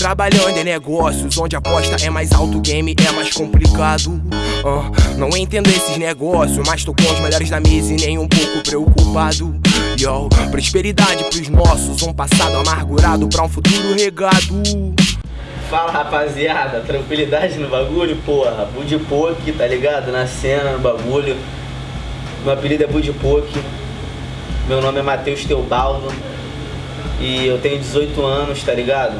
Trabalhando em negócios onde a aposta é mais alto, game é mais complicado. Uh, não entendo esses negócios, mas tô com os melhores da mesa e nem um pouco preocupado. Yo, prosperidade pros nossos, um passado amargurado pra um futuro regado. Fala rapaziada, tranquilidade no bagulho, porra. Budipoke, tá ligado? Na cena, no bagulho. Meu apelido é Budipoke. Meu nome é Matheus Teobaldo. E eu tenho 18 anos, tá ligado?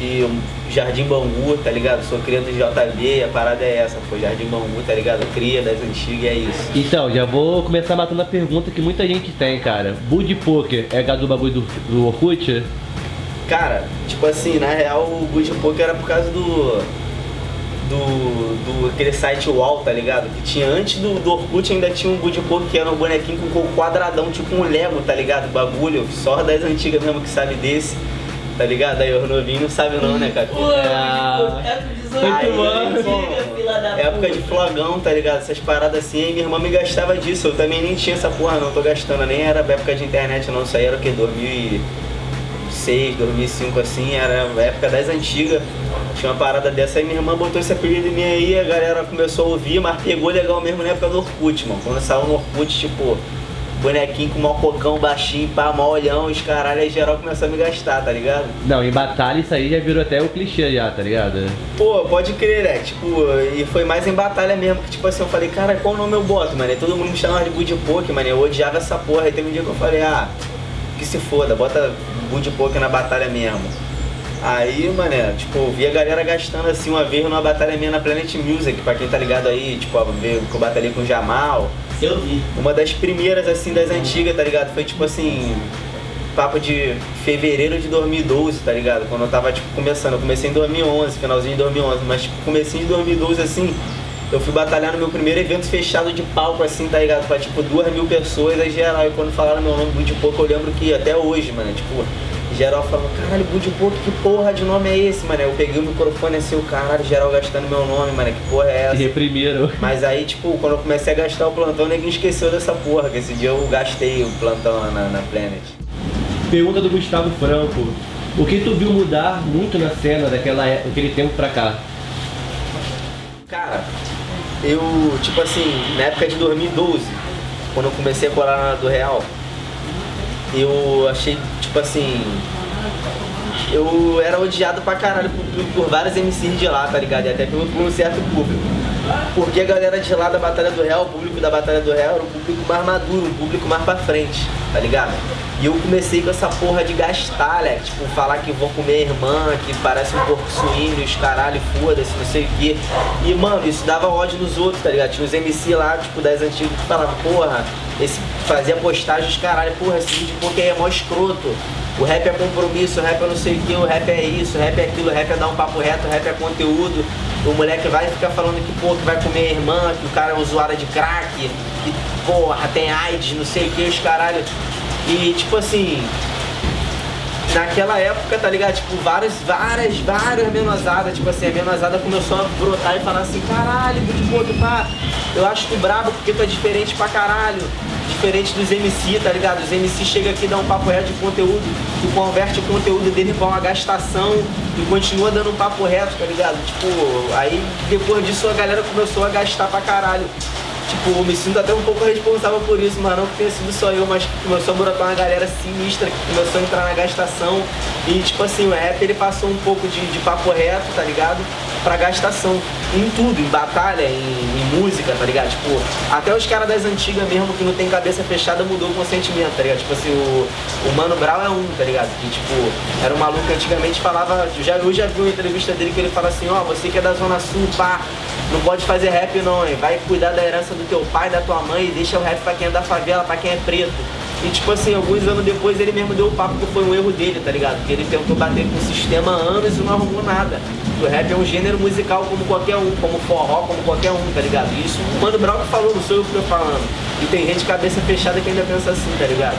E Jardim Bangu, tá ligado? Sou cria do JB a parada é essa, pô. Jardim Bangu, tá ligado? Cria das antigas e é isso. Então, já vou começar matando a pergunta que muita gente tem, cara. Bud Poker é gado do bagulho do, do Orkut? Cara, tipo assim, na real o Good Poker era por causa do. Do, do aquele site Wall, tá ligado? Que tinha antes do, do Orkut ainda tinha um Poker que era um bonequinho com quadradão, tipo um Lego, tá ligado? Bagulho, só das antigas mesmo que sabe desse, tá ligado? Aí o novinho não sabe não, né, cara? Pô, ah, aí, época de flogão, tá ligado? Essas paradas assim, aí minha irmã me gastava disso, eu também nem tinha essa porra não, tô gastando, nem era época de internet não, isso aí era o que? 2000 e... 2006, 2005 assim, era a época das antigas. Tinha uma parada dessa aí, minha irmã botou esse apelido em mim aí, a galera começou a ouvir, mas pegou legal mesmo na época do Orkut, mano. Quando saiu no Orkut, tipo, bonequinho com mal cocão baixinho, pá, mal olhão, os caralho, aí geral começou a me gastar, tá ligado? Não, em batalha isso aí já virou até o clichê já, tá ligado? Pô, pode crer, né? Tipo, e foi mais em batalha mesmo, que tipo assim, eu falei, cara, qual nome eu boto, mano? E todo mundo me chamava de Bud Poke, mano, eu odiava essa porra. Aí teve um dia que eu falei, ah, que se foda, bota Bud Poker na batalha mesmo. Aí, mané, tipo, eu vi a galera gastando assim uma vez numa batalha minha na Planet Music, pra quem tá ligado aí, tipo, ver que eu batalhei com o Jamal. Eu vi. Uma das primeiras, assim, das antigas, tá ligado? Foi tipo assim, papo de fevereiro de 2012, tá ligado? Quando eu tava, tipo, começando. Eu comecei em 2011, finalzinho de 2011, mas, tipo, comecinho de 2012, assim, eu fui batalhar no meu primeiro evento fechado de palco, assim, tá ligado? Pra tipo duas mil pessoas, aí geral. E quando falaram meu nome, Bud Pouco, eu lembro que até hoje, mano, tipo, geral falou, caralho, Bud Pouco, que porra de nome é esse, mano? Eu peguei o microfone assim, o caralho, geral gastando meu nome, mano, que porra é essa? E reprimiram. Mas aí, tipo, quando eu comecei a gastar o plantão, ninguém esqueceu dessa porra, que esse dia eu gastei o plantão na, na Planet. Pergunta do Gustavo Franco. O que tu viu mudar muito na cena daquela, daquele tempo pra cá? Cara, eu, tipo assim, na época de 2012, quando eu comecei a colar do Real, eu achei, tipo assim, eu era odiado pra caralho por, por vários MCs de lá, tá ligado? E até por, por um certo público. Porque a galera de lá da Batalha do Real, o público da Batalha do Real era um público mais maduro, um público mais pra frente, tá ligado? E eu comecei com essa porra de gastar, né? Tipo, falar que vou comer irmã, que parece um porco suíno, os caralho, foda-se, não sei o quê. E, mano, isso dava ódio nos outros, tá ligado? Tinha os MC lá, tipo, das antigas que falavam, porra, esse fazia postagens, caralho, porra, esse vídeo porque é mó escroto. O rap é compromisso, o rap é não sei o que, o rap é isso, o rap é aquilo, o rap é dar um papo reto, o rap é conteúdo. O moleque vai ficar falando que, pô, que vai comer a irmã, que o cara é usuário de crack, que, porra, tem AIDS, não sei o que, os caralho. E, tipo assim, naquela época, tá ligado? Tipo, várias, várias, várias menosadas, tipo assim, a menosada começou a brotar e falar assim, caralho, tu tá, eu acho tu brabo porque tu é diferente pra caralho diferente dos MC, tá ligado? Os MC chegam aqui e dão um papo reto de conteúdo, tu converte o conteúdo dele pra uma gastação e continua dando um papo reto, tá ligado? Tipo, aí depois disso a galera começou a gastar pra caralho. Tipo, eu me sinto até um pouco responsável por isso, mas não que tenha sido só eu, mas começou a brotar uma galera sinistra que começou a entrar na gastação. E tipo assim, o rap ele passou um pouco de, de papo reto, tá ligado? Pra gastação. Em tudo, em batalha, em, em música, tá ligado? Tipo, até os caras das antigas mesmo que não tem cabeça fechada mudou o consentimento, tá ligado? Tipo assim, o, o Mano Brown é um, tá ligado? Que tipo, era um maluco que antigamente falava. Já, eu já vi uma entrevista dele que ele fala assim, ó, oh, você que é da Zona Sul, pá, não pode fazer rap não, hein? Vai cuidar da herança do teu pai, da tua mãe e deixa o rap pra quem é da favela, pra quem é preto. E tipo assim, alguns anos depois ele mesmo deu o papo que foi um erro dele, tá ligado? Que ele tentou bater com o sistema anos e não arrumou nada. O rap é um gênero musical como qualquer um, como forró, como qualquer um, tá ligado? Isso o Mano falou, não sou eu que tô falando. E tem gente cabeça fechada que ainda pensa assim, tá ligado?